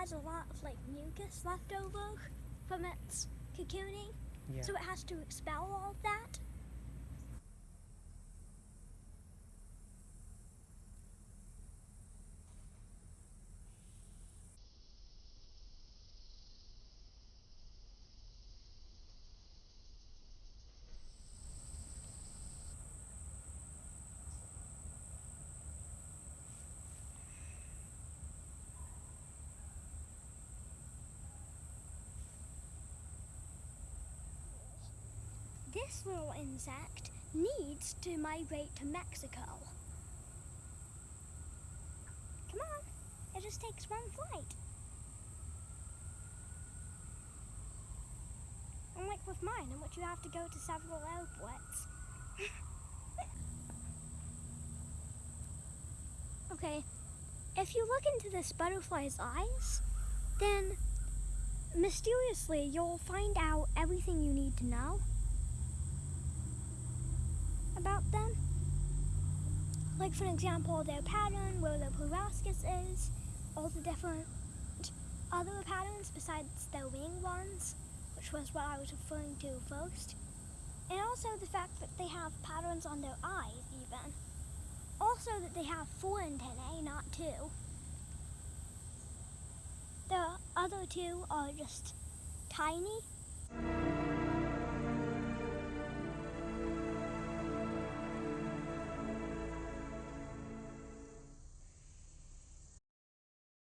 has a lot of like mucus left over from its cocooning, Yeah. so it has to expel all of that. This little insect needs to migrate to Mexico. Come on, it just takes one flight. Unlike with mine, in which you have to go to several airports. okay, if you look into this butterfly's eyes, then mysteriously you'll find out everything you need to know about them. Like for example, their pattern, where the proboscis is, all the different other patterns besides their wing ones, which was what I was referring to first. And also the fact that they have patterns on their eyes even. Also that they have four antennae, eh, not two. The other two are just tiny.